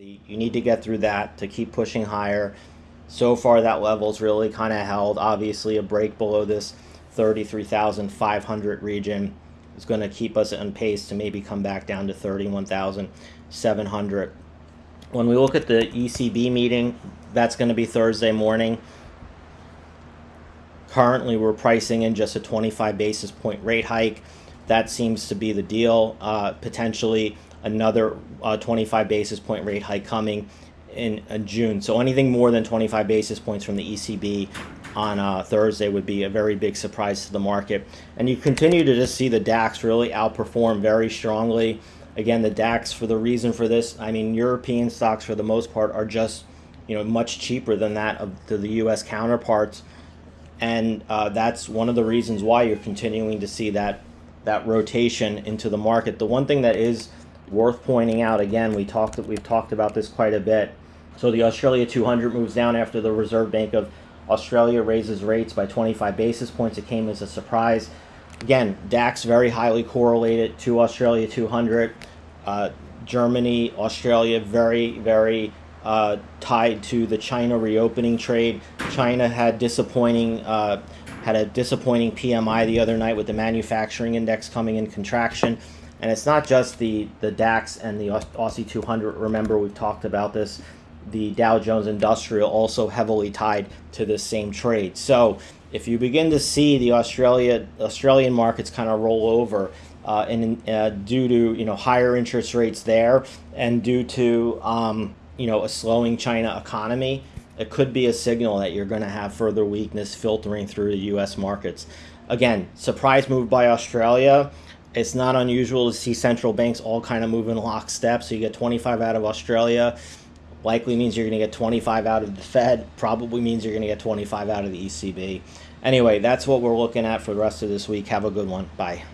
You need to get through that to keep pushing higher. So far, that level's really kind of held. Obviously, a break below this 33,500 region is going to keep us on pace to maybe come back down to 31,700. When we look at the ECB meeting, that's going to be Thursday morning. Currently, we're pricing in just a 25 basis point rate hike. That seems to be the deal. Uh, potentially another uh, 25 basis point rate hike coming in, in June. So anything more than 25 basis points from the ECB on uh, Thursday would be a very big surprise to the market. And you continue to just see the DAX really outperform very strongly. Again, the DAX, for the reason for this, I mean, European stocks for the most part are just, you know, much cheaper than that of the, the U.S. counterparts, and uh, that's one of the reasons why you're continuing to see that that rotation into the market. The one thing that is worth pointing out, again, we talked that we've talked about this quite a bit. So the Australia 200 moves down after the Reserve Bank of Australia raises rates by 25 basis points. It came as a surprise. Again, DAX very highly correlated to Australia 200. Uh, Germany, Australia, very, very uh, tied to the China reopening trade. China had disappointing uh, had a disappointing PMI the other night with the manufacturing index coming in contraction. And it's not just the, the DAX and the Aussie 200. Remember, we've talked about this. The Dow Jones Industrial also heavily tied to this same trade. So if you begin to see the Australia Australian markets kind of roll over, uh, and uh, due to you know higher interest rates there, and due to um, you know a slowing China economy, it could be a signal that you're going to have further weakness filtering through the U.S. markets. Again, surprise move by Australia. It's not unusual to see central banks all kind of move in lockstep. So you get 25 out of Australia, likely means you're going to get 25 out of the Fed, probably means you're going to get 25 out of the ECB. Anyway, that's what we're looking at for the rest of this week. Have a good one. Bye.